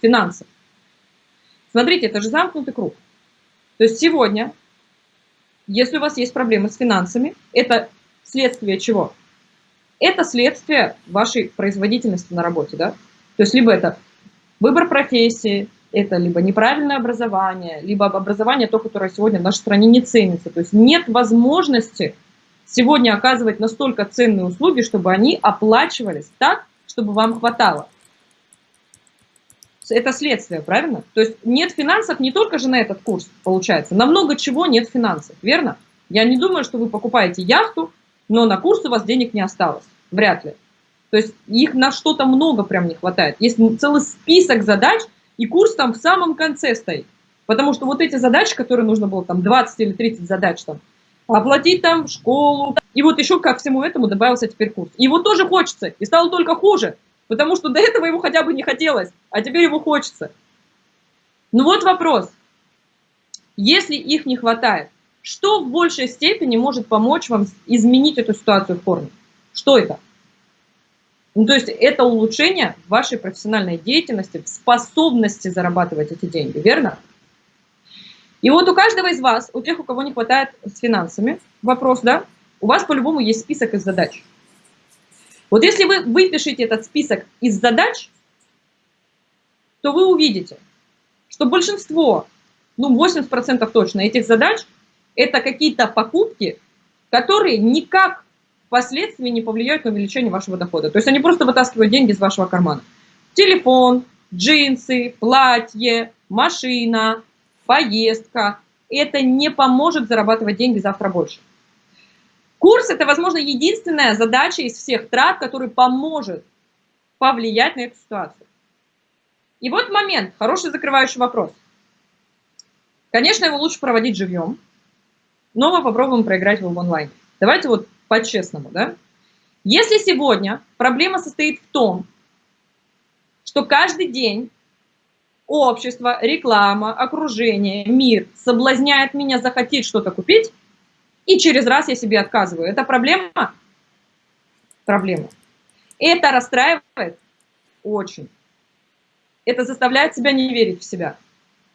финансы. Смотрите, это же замкнутый круг. То есть сегодня, если у вас есть проблемы с финансами, это следствие чего? Это следствие вашей производительности на работе, да? То есть либо это выбор профессии, это либо неправильное образование, либо образование то, которое сегодня в нашей стране не ценится. То есть нет возможности сегодня оказывать настолько ценные услуги, чтобы они оплачивались так, чтобы вам хватало. Это следствие, правильно? То есть нет финансов не только же на этот курс, получается. На много чего нет финансов, верно? Я не думаю, что вы покупаете яхту, но на курс у вас денег не осталось. Вряд ли. То есть их на что-то много прям не хватает. Есть целый список задач, и курс там в самом конце стоит. Потому что вот эти задачи, которые нужно было, там 20 или 30 задач, там, оплатить там школу, и вот еще ко всему этому добавился теперь курс. Его тоже хочется, и стало только хуже, потому что до этого ему хотя бы не хотелось, а теперь его хочется. Ну вот вопрос. Если их не хватает, что в большей степени может помочь вам изменить эту ситуацию в корне? Что это? Ну, то есть это улучшение вашей профессиональной деятельности, способности зарабатывать эти деньги, верно? И вот у каждого из вас, у тех, у кого не хватает с финансами, вопрос, да, у вас по-любому есть список из задач. Вот если вы выпишете этот список из задач, то вы увидите, что большинство, ну 80% точно этих задач, это какие-то покупки, которые никак впоследствии не повлияют на увеличение вашего дохода. То есть они просто вытаскивают деньги из вашего кармана. Телефон, джинсы, платье, машина, поездка. Это не поможет зарабатывать деньги завтра больше. Курс – это, возможно, единственная задача из всех трат, который поможет повлиять на эту ситуацию. И вот момент, хороший закрывающий вопрос. Конечно, его лучше проводить живьем, но мы попробуем проиграть его в онлайне. Давайте вот по-честному, да? Если сегодня проблема состоит в том, что каждый день общество, реклама, окружение, мир соблазняет меня захотеть что-то купить, и через раз я себе отказываю. Это проблема? Проблема. Это расстраивает? Очень. Это заставляет себя не верить в себя?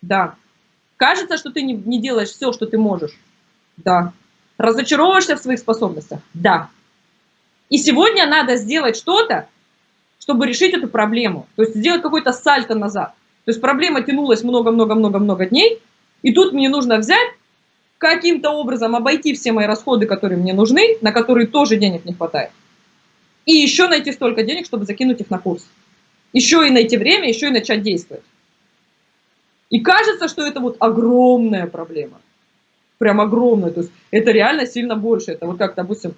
Да. Кажется, что ты не, не делаешь все, что ты можешь? Да. Разочаровываешься в своих способностях? Да. И сегодня надо сделать что-то, чтобы решить эту проблему. То есть сделать какой-то сальто назад. То есть проблема тянулась много-много-много-много дней, и тут мне нужно взять, каким-то образом обойти все мои расходы, которые мне нужны, на которые тоже денег не хватает. И еще найти столько денег, чтобы закинуть их на курс. Еще и найти время, еще и начать действовать. И кажется, что это вот огромная проблема прям огромное. То есть это реально сильно больше. Это вот как, допустим,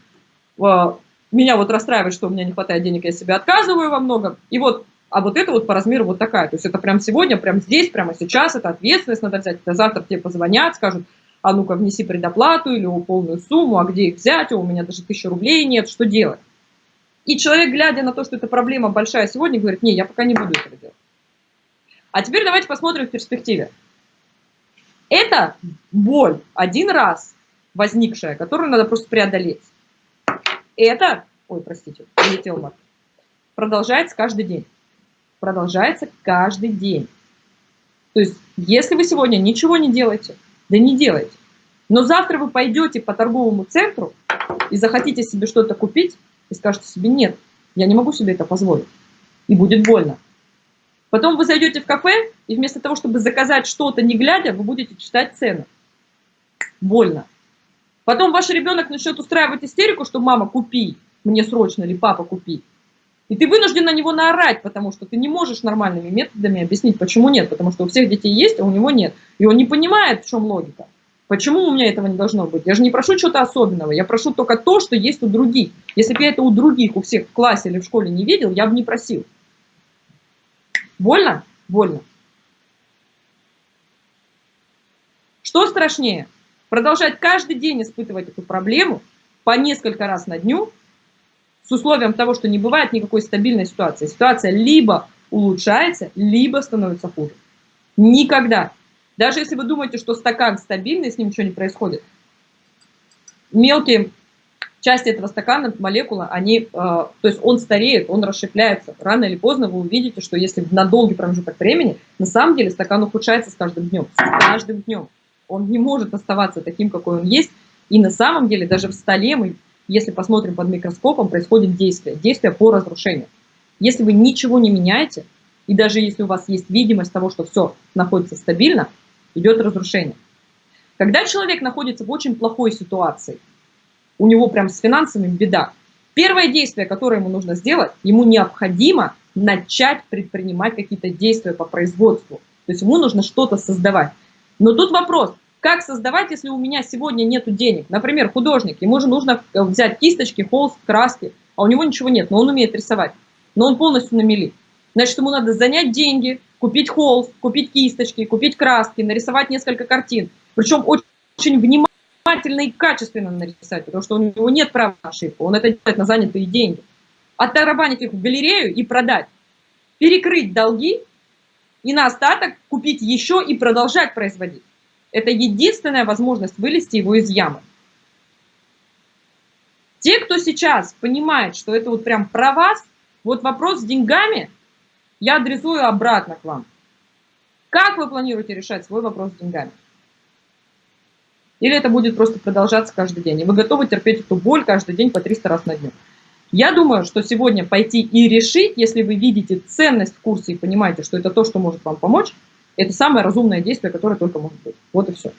а, меня вот расстраивает, что у меня не хватает денег, я себе отказываю во многом. И вот, а вот это вот по размеру вот такая. То есть это прям сегодня, прям здесь, прямо сейчас, это ответственность надо взять. Это завтра тебе позвонят, скажут, а ну-ка внеси предоплату или полную сумму, а где их взять, у меня даже тысячи рублей нет, что делать? И человек, глядя на то, что эта проблема большая сегодня, говорит, не, я пока не буду этого делать. А теперь давайте посмотрим в перспективе. Это боль один раз возникшая, которую надо просто преодолеть. Это, ой, простите, улетел мат, продолжается каждый день. Продолжается каждый день. То есть, если вы сегодня ничего не делаете, да не делайте. Но завтра вы пойдете по торговому центру и захотите себе что-то купить, и скажете себе, нет, я не могу себе это позволить. И будет больно. Потом вы зайдете в кафе, и вместо того, чтобы заказать что-то не глядя, вы будете читать цены. Больно. Потом ваш ребенок начнет устраивать истерику, что мама, купи, мне срочно, или папа, купи. И ты вынужден на него наорать, потому что ты не можешь нормальными методами объяснить, почему нет. Потому что у всех детей есть, а у него нет. И он не понимает, в чем логика. Почему у меня этого не должно быть? Я же не прошу чего-то особенного, я прошу только то, что есть у других. Если бы я это у других, у всех в классе или в школе не видел, я бы не просил. Больно? Больно. Что страшнее? Продолжать каждый день испытывать эту проблему по несколько раз на дню с условием того, что не бывает никакой стабильной ситуации. Ситуация либо улучшается, либо становится хуже. Никогда. Даже если вы думаете, что стакан стабильный, с ним ничего не происходит. Мелкие части этого стакана, молекулы, они, э, то есть он стареет, он расщепляется. Рано или поздно вы увидите, что если на долгий промежуток времени, на самом деле стакан ухудшается с каждым днем. С каждым днем. Он не может оставаться таким, какой он есть. И на самом деле даже в столе мы, если посмотрим под микроскопом, происходит действие. Действие по разрушению. Если вы ничего не меняете, и даже если у вас есть видимость того, что все находится стабильно, идет разрушение. Когда человек находится в очень плохой ситуации, у него прям с финансами беда. Первое действие, которое ему нужно сделать, ему необходимо начать предпринимать какие-то действия по производству. То есть ему нужно что-то создавать. Но тут вопрос, как создавать, если у меня сегодня нет денег? Например, художник, ему же нужно взять кисточки, холст, краски, а у него ничего нет, но он умеет рисовать. Но он полностью на мели. Значит, ему надо занять деньги, купить холст, купить кисточки, купить краски, нарисовать несколько картин. Причем очень внимательно внимательно и качественно нарисовать, потому что у него нет права на ошибку, он это делает на занятые деньги. Оттарабанить их в галерею и продать. Перекрыть долги и на остаток купить еще и продолжать производить. Это единственная возможность вылезти его из ямы. Те, кто сейчас понимает, что это вот прям про вас, вот вопрос с деньгами я адресую обратно к вам. Как вы планируете решать свой вопрос с деньгами? Или это будет просто продолжаться каждый день. И вы готовы терпеть эту боль каждый день по 300 раз на дню. Я думаю, что сегодня пойти и решить, если вы видите ценность в курсе и понимаете, что это то, что может вам помочь, это самое разумное действие, которое только может быть. Вот и все.